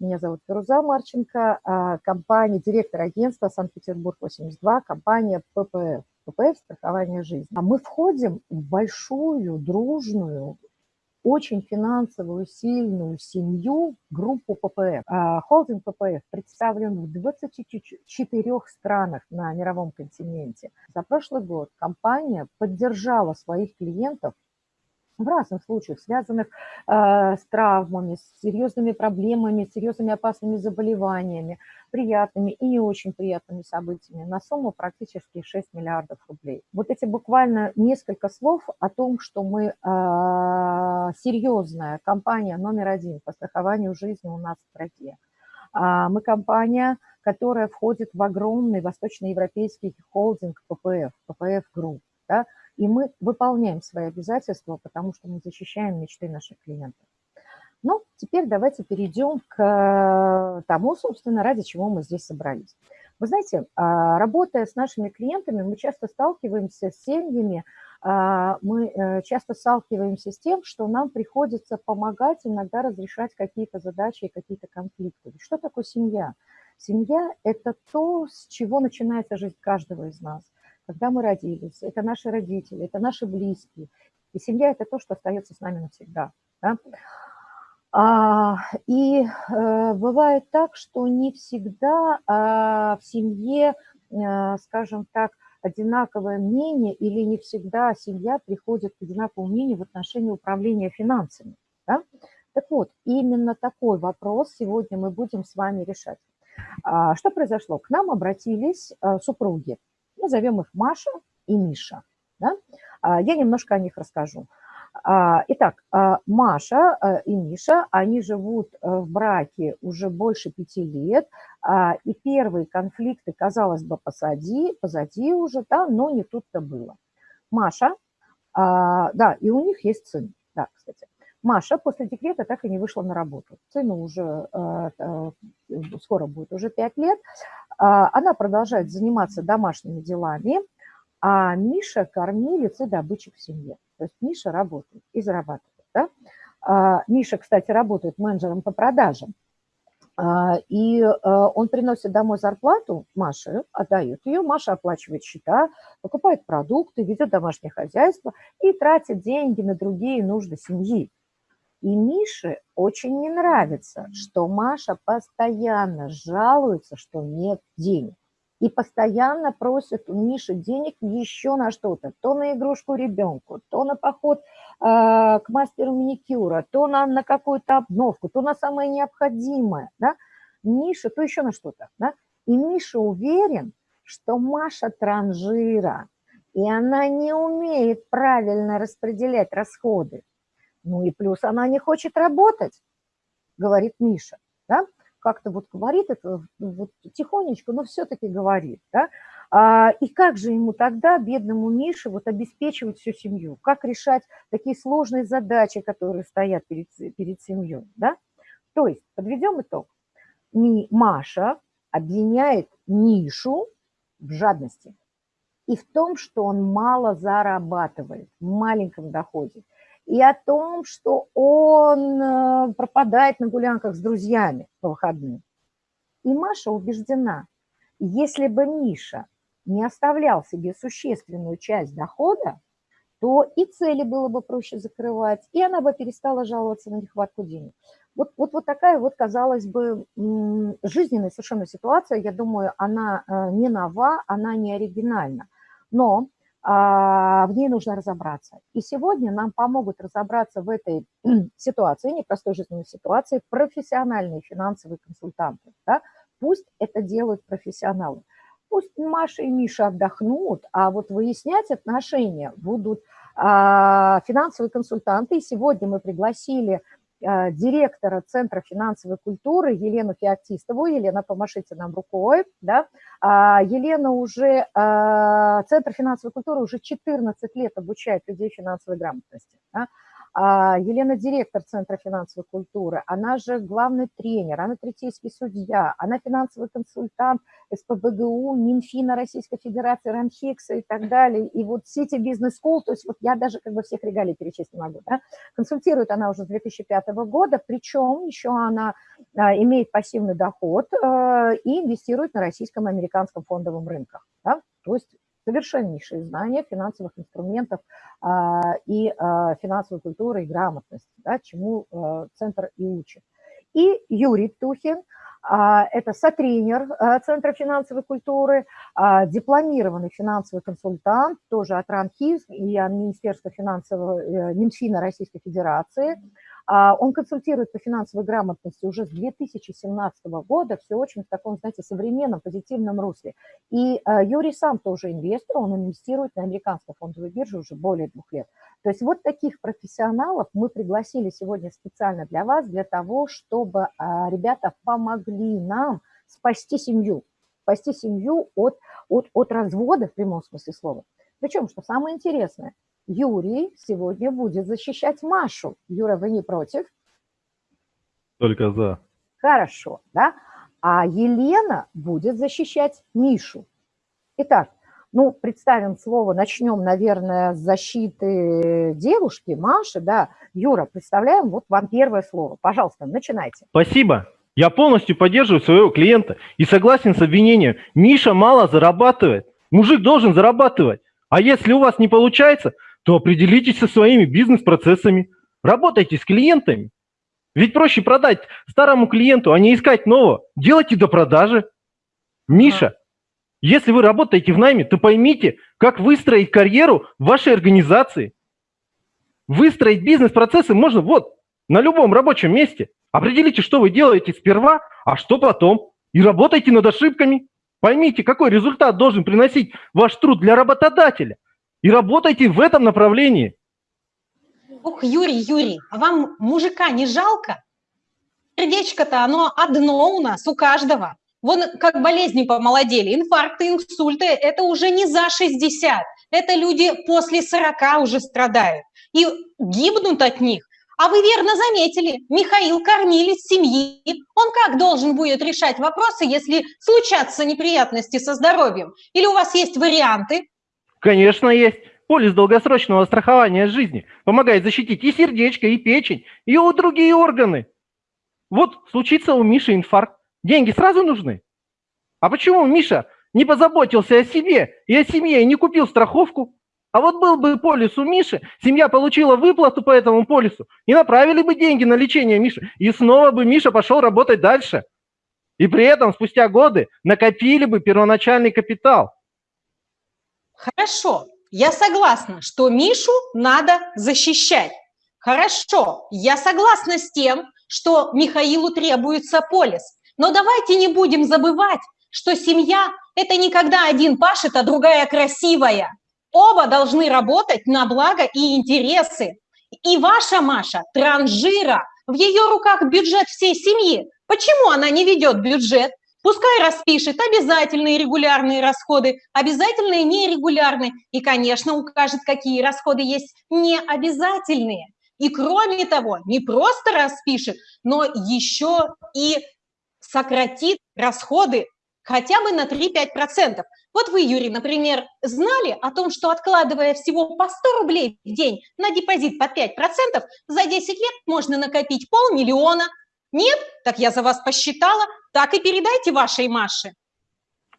Меня зовут Феруза Марченко, а, компания, директор агентства Санкт-Петербург-82, компания ППФ. ППФ – страхование жизни. А мы входим в большую, дружную, очень финансовую, сильную семью, группу ППФ. А, холдинг ППФ представлен в 24 странах на мировом континенте. За прошлый год компания поддержала своих клиентов в разных случаях, связанных э, с травмами, с серьезными проблемами, с серьезными опасными заболеваниями, приятными и не очень приятными событиями на сумму практически 6 миллиардов рублей. Вот эти буквально несколько слов о том, что мы э, серьезная компания номер один по страхованию жизни у нас в стране. Мы компания, которая входит в огромный восточноевропейский холдинг PPF, PPF Group. Да? И мы выполняем свои обязательства, потому что мы защищаем мечты наших клиентов. Ну, теперь давайте перейдем к тому, собственно, ради чего мы здесь собрались. Вы знаете, а, работая с нашими клиентами, мы часто сталкиваемся с семьями, а, мы э, часто сталкиваемся с тем, что нам приходится помогать иногда разрешать какие-то задачи и какие-то конфликты. Что такое семья? Семья – это то, с чего начинается жизнь каждого из нас – когда мы родились, это наши родители, это наши близкие. И семья – это то, что остается с нами навсегда. Да? А, и э, бывает так, что не всегда а, в семье, а, скажем так, одинаковое мнение или не всегда семья приходит к одинаковому мнению в отношении управления финансами. Да? Так вот, именно такой вопрос сегодня мы будем с вами решать. А, что произошло? К нам обратились а, супруги назовем их Маша и Миша. Да? А, я немножко о них расскажу. А, итак, а, Маша и Миша, они живут э, в браке уже больше пяти лет, и первые конфликты, казалось бы, позади, позади уже, да, но не тут-то было. Маша, да, и у них есть сын, да, кстати. Маша после декрета так и не вышла на работу. Сыну уже э, э, скоро будет уже 5 лет. А, она продолжает заниматься домашними делами, а Миша кормилец и добытчик в семье. То есть Миша работает и зарабатывает. Да? А, Миша, кстати, работает менеджером по продажам. А, и он приносит домой зарплату Маше, отдает ее, Маша оплачивает счета, покупает продукты, ведет домашнее хозяйство и тратит деньги на другие нужды семьи. И Мише очень не нравится, что Маша постоянно жалуется, что нет денег. И постоянно просит у Миши денег еще на что-то. То на игрушку ребенку, то на поход э, к мастеру маникюра, то на, на какую-то обновку, то на самое необходимое. Да? Миша, то еще на что-то. Да? И Миша уверен, что Маша транжира, и она не умеет правильно распределять расходы. Ну и плюс она не хочет работать, говорит Миша, да? Как-то вот говорит это вот тихонечко, но все-таки говорит, да? А, и как же ему тогда, бедному Мише, вот обеспечивать всю семью? Как решать такие сложные задачи, которые стоят перед, перед семьей, да? То есть, подведем итог. Маша обвиняет Мишу в жадности и в том, что он мало зарабатывает, в маленьком доходе и о том, что он э, пропадает на гулянках с друзьями по выходным. И Маша убеждена, если бы Миша не оставлял себе существенную часть дохода, то и цели было бы проще закрывать, и она бы перестала жаловаться на нехватку денег. Вот, вот, вот такая вот, казалось бы, жизненная совершенно ситуация, я думаю, она э, не нова, она не оригинальна. Но в ней нужно разобраться. И сегодня нам помогут разобраться в этой ситуации, непростой жизненной ситуации, профессиональные финансовые консультанты. Да? Пусть это делают профессионалы. Пусть Маша и Миша отдохнут, а вот выяснять отношения будут а, финансовые консультанты. И сегодня мы пригласили а, директора Центра финансовой культуры Елену Феоктистову. Елена, помашите нам рукой. Да? А, Елена уже, а, Центр финансовой культуры уже 14 лет обучает людей финансовой грамотности. Да? А, Елена директор Центра финансовой культуры, она же главный тренер, она третейский судья, она финансовый консультант СПБГУ, Минфина Российской Федерации, Ранхикса и так далее. И вот City Business School, то есть вот я даже как бы всех регалий перечислить не могу. Да? Консультирует она уже с 2005 года, причем еще она а, имеет пассивный доход а, и инвестирует на российском и американском фондовом рынках. Да? То есть совершеннейшие знания финансовых инструментов а, и а, финансовой культуры и грамотности, да, чему а, Центр и учит. И Юрий Тухин, а, это сотренер Центра финансовой культуры, дипломированный финансовый консультант, тоже от РАНХИЗ и от Министерства финансового, э, Минфина Российской Федерации, он консультирует по финансовой грамотности уже с 2017 года, все очень в таком, знаете, современном, позитивном русле. И а, Юрий сам тоже инвестор, он инвестирует на американской фондовой бирже уже более двух лет. То есть вот таких профессионалов мы пригласили сегодня специально для вас, для того, чтобы а, ребята помогли нам спасти семью, спасти семью от, от, от развода в прямом смысле слова. Причем, что самое интересное – Юрий сегодня будет защищать Машу. Юра, вы не против? Только за. Хорошо, да? А Елена будет защищать Мишу. Итак, ну, представим слово, начнем, наверное, с защиты девушки, Маши, да. Юра, представляем, вот вам первое слово. Пожалуйста, начинайте. Спасибо. Я полностью поддерживаю своего клиента и согласен с обвинением. Миша мало зарабатывает. Мужик должен зарабатывать. А если у вас не получается, то определитесь со своими бизнес-процессами, работайте с клиентами. Ведь проще продать старому клиенту, а не искать нового. Делайте до продажи. Миша, если вы работаете в найме, то поймите, как выстроить карьеру в вашей организации. Выстроить бизнес-процессы можно вот, на любом рабочем месте. Определите, что вы делаете сперва, а что потом. И работайте над ошибками. Поймите, какой результат должен приносить ваш труд для работодателя – и работайте в этом направлении. Ух, Юрий, Юрий, а вам мужика не жалко? Сердечко-то оно одно у нас, у каждого. Вон как болезни помолодели, инфаркты, инсульты, это уже не за 60, это люди после 40 уже страдают и гибнут от них. А вы верно заметили, Михаил кормилец семьи. Он как должен будет решать вопросы, если случатся неприятности со здоровьем? Или у вас есть варианты? Конечно, есть. Полис долгосрочного страхования жизни помогает защитить и сердечко, и печень, и у другие органы. Вот случится у Миши инфаркт. Деньги сразу нужны? А почему Миша не позаботился о себе и о семье и не купил страховку? А вот был бы полис у Миши, семья получила выплату по этому полису, и направили бы деньги на лечение Миши, и снова бы Миша пошел работать дальше. И при этом спустя годы накопили бы первоначальный капитал. Хорошо, я согласна, что Мишу надо защищать. Хорошо, я согласна с тем, что Михаилу требуется полис. Но давайте не будем забывать, что семья – это не когда один пашет, а другая красивая. Оба должны работать на благо и интересы. И ваша Маша – транжира, в ее руках бюджет всей семьи. Почему она не ведет бюджет? Пускай распишет обязательные регулярные расходы, обязательные нерегулярные, и, конечно, укажет, какие расходы есть необязательные. И кроме того, не просто распишет, но еще и сократит расходы хотя бы на 3-5%. Вот вы, Юрий, например, знали о том, что откладывая всего по 100 рублей в день на депозит по 5%, за 10 лет можно накопить полмиллиона. Нет? Так я за вас посчитала, так и передайте вашей Маше.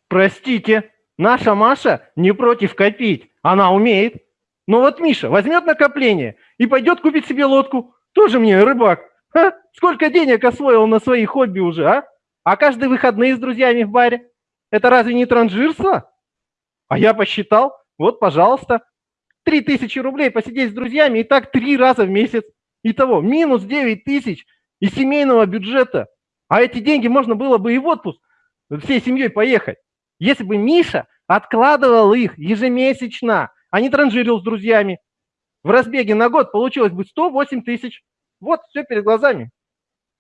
Простите, наша Маша не против копить, она умеет. Но вот Миша возьмет накопление и пойдет купить себе лодку. Тоже мне рыбак. Ха? Сколько денег освоил на свои хобби уже, а? А каждые выходные с друзьями в баре? Это разве не транжирство? А я посчитал, вот, пожалуйста, 3000 рублей посидеть с друзьями и так три раза в месяц. Итого минус 9 тысяч из семейного бюджета. А эти деньги можно было бы и в отпуск всей семьей поехать. Если бы Миша откладывал их ежемесячно, а не транжирил с друзьями, в разбеге на год получилось бы 108 тысяч. Вот, все перед глазами.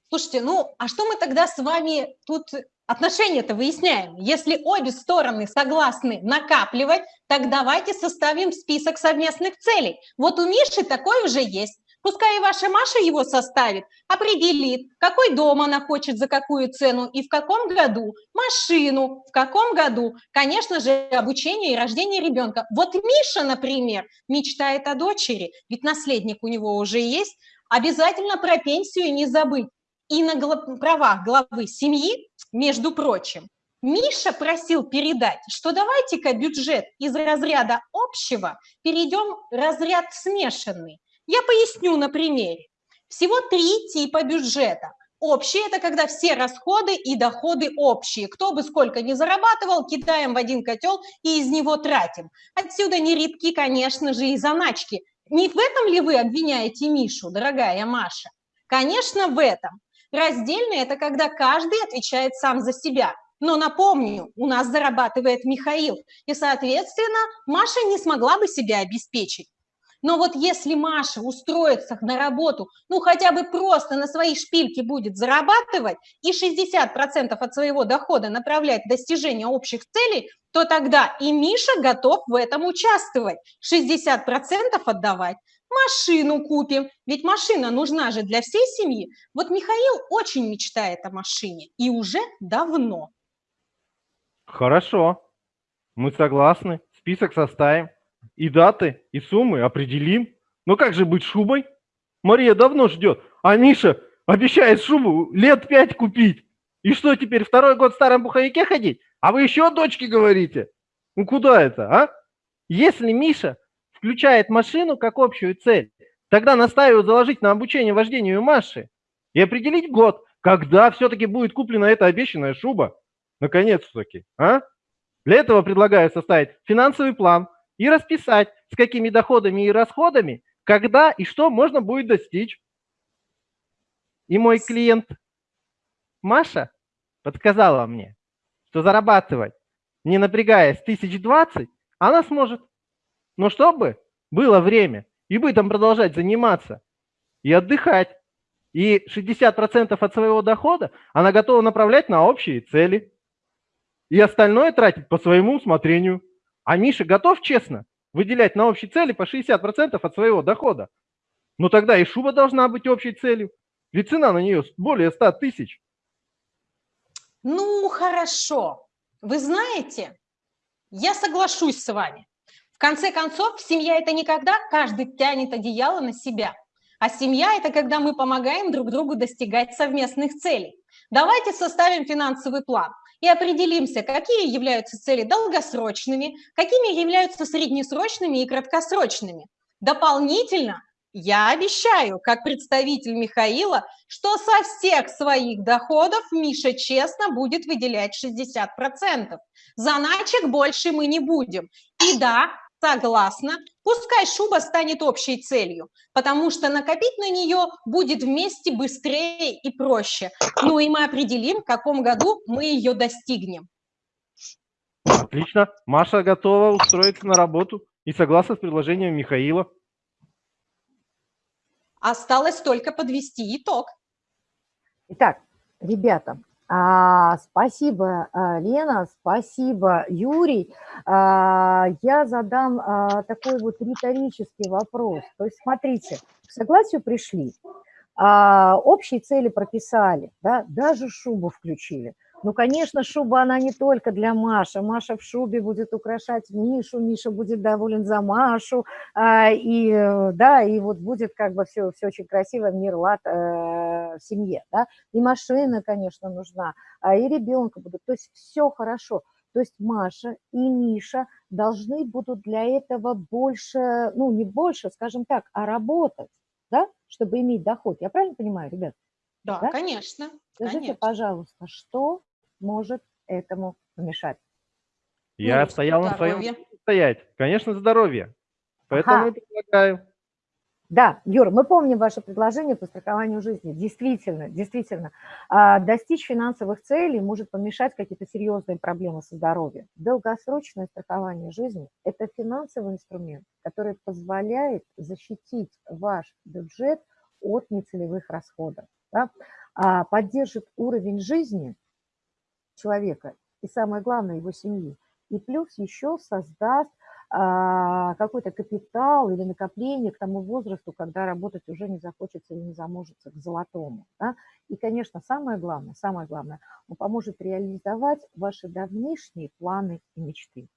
Слушайте, ну, а что мы тогда с вами тут отношения-то выясняем? Если обе стороны согласны накапливать, так давайте составим список совместных целей. Вот у Миши такой уже есть. Пускай и ваша Маша его составит, определит, какой дом она хочет, за какую цену и в каком году, машину, в каком году, конечно же, обучение и рождение ребенка. Вот Миша, например, мечтает о дочери, ведь наследник у него уже есть, обязательно про пенсию не забыть. И на правах главы семьи, между прочим, Миша просил передать, что давайте-ка бюджет из разряда общего перейдем в разряд смешанный. Я поясню на примере. Всего три типа бюджета. Общий – это когда все расходы и доходы общие. Кто бы сколько ни зарабатывал, кидаем в один котел и из него тратим. Отсюда не редки, конечно же, и заначки. Не в этом ли вы обвиняете Мишу, дорогая Маша? Конечно, в этом. Раздельный – это когда каждый отвечает сам за себя. Но напомню, у нас зарабатывает Михаил, и, соответственно, Маша не смогла бы себя обеспечить. Но вот если Маша устроится на работу, ну хотя бы просто на свои шпильки будет зарабатывать и 60% от своего дохода направлять в достижение общих целей, то тогда и Миша готов в этом участвовать, 60% отдавать. Машину купим, ведь машина нужна же для всей семьи. Вот Михаил очень мечтает о машине, и уже давно. Хорошо, мы согласны, список составим. И даты, и суммы определим. Но как же быть шубой? Мария давно ждет, а Миша обещает шубу лет пять купить. И что теперь, второй год в старом пуховике ходить? А вы еще дочке говорите? Ну куда это, а? Если Миша включает машину как общую цель, тогда настаиваю заложить на обучение вождению Маши и определить год, когда все-таки будет куплена эта обещанная шуба. Наконец-таки, а? Для этого предлагаю составить финансовый план – и расписать, с какими доходами и расходами, когда и что можно будет достичь. И мой клиент Маша подсказала мне, что зарабатывать, не напрягаясь, тысяч двадцать, она сможет. Но чтобы было время и бытом продолжать заниматься и отдыхать, и 60% от своего дохода она готова направлять на общие цели. И остальное тратить по своему усмотрению. А Миша готов честно выделять на общие цели по 60% от своего дохода. Но тогда и шуба должна быть общей целью. Ведь цена на нее более 100 тысяч. Ну, хорошо. Вы знаете, я соглашусь с вами. В конце концов, семья – это не когда каждый тянет одеяло на себя, а семья – это когда мы помогаем друг другу достигать совместных целей. Давайте составим финансовый план и определимся, какие являются цели долгосрочными, какими являются среднесрочными и краткосрочными. Дополнительно я обещаю, как представитель Михаила, что со всех своих доходов Миша честно будет выделять 60%. Заначек больше мы не будем. И да, Согласна. Пускай шуба станет общей целью, потому что накопить на нее будет вместе быстрее и проще. Ну и мы определим, в каком году мы ее достигнем. Отлично. Маша готова устроиться на работу и согласна с предложением Михаила. Осталось только подвести итог. Итак, ребята, спасибо, а, Лена, спасибо, Юрий. А, я задам а, такой вот риторический вопрос. То есть, смотрите, к согласию пришли, а, общие цели прописали, да, даже шубу включили – ну, конечно, шуба, она не только для Маши. Маша в шубе будет украшать Мишу, Миша будет доволен за Машу, а, и, да, и вот будет как бы все, все очень красиво, мир, лад э, в семье, да. И машина, конечно, нужна, а и ребенка будут, то есть все хорошо. То есть Маша и Миша должны будут для этого больше, ну, не больше, скажем так, а работать, да, чтобы иметь доход. Я правильно понимаю, ребят? Да, да? конечно. Скажите, конечно. пожалуйста, что может этому помешать? Я ну, стоял на своем стоять. Конечно, здоровье. Поэтому ага. предлагаю. Да, Юра, мы помним ваше предложение по страхованию жизни. Действительно, действительно. А, достичь финансовых целей может помешать какие-то серьезные проблемы со здоровьем. Долгосрочное страхование жизни – это финансовый инструмент, который позволяет защитить ваш бюджет от нецелевых расходов. Да? А, поддержит уровень жизни человека и, самое главное, его семьи. И плюс еще создаст а, какой-то капитал или накопление к тому возрасту, когда работать уже не захочется или не заможется к золотому. Да? И, конечно, самое главное, самое главное, он поможет реализовать ваши давнишние планы и мечты.